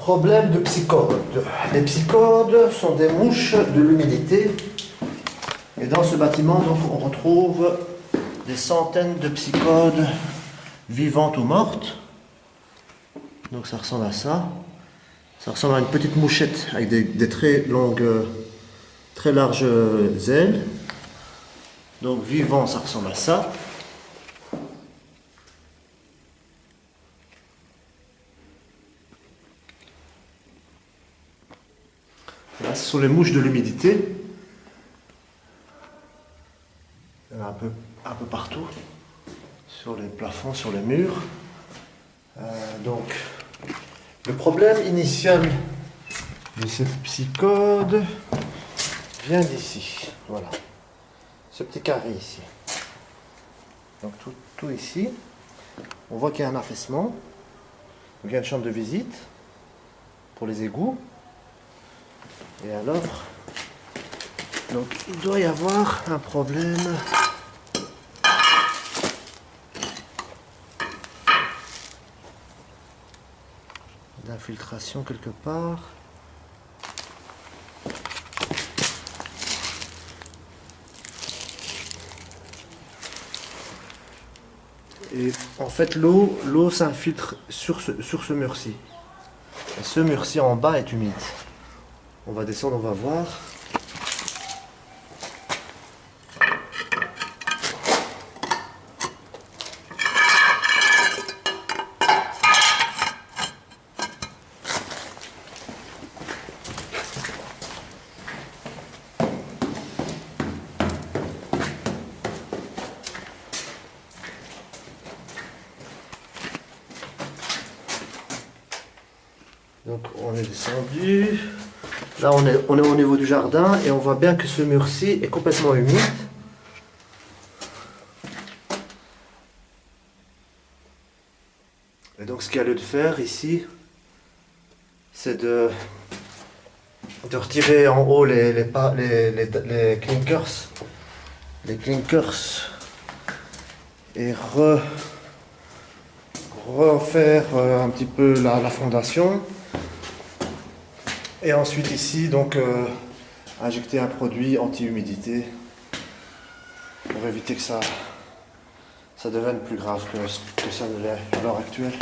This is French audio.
Problème de psychode. Les psychodes sont des mouches de l'humidité. Et dans ce bâtiment, donc, on retrouve des centaines de psychodes vivantes ou mortes. Donc ça ressemble à ça. Ça ressemble à une petite mouchette avec des, très longues, très larges ailes. Donc vivant, ça ressemble à ça. Ce sont les mouches de l'humidité. Un peu, un peu partout, sur les plafonds, sur les murs. Euh, donc, le problème initial de cette psychode vient d'ici. Voilà. Ce petit carré ici. Donc tout, tout ici. On voit qu'il y a un affaissement. il y a une chambre de visite pour les égouts. Et alors, donc il doit y avoir un problème d'infiltration quelque part. Et en fait, l'eau l'eau s'infiltre sur ce, sur ce mur-ci. Et ce mur-ci en bas est humide. On va descendre, on va voir. Donc on est descendu. Là on est, au niveau du jardin et on voit bien que ce mur-ci est complètement humide. Et donc ce qu'il y a lieu de faire ici, c'est de, de retirer en haut les clinkers, les clinkers et refaire euh, un petit peu la fondation. Et ensuite ici, donc, euh, injecter un produit anti-humidité pour éviter que ça, ça devienne plus grave que, que ça ne l'est à l'heure actuelle.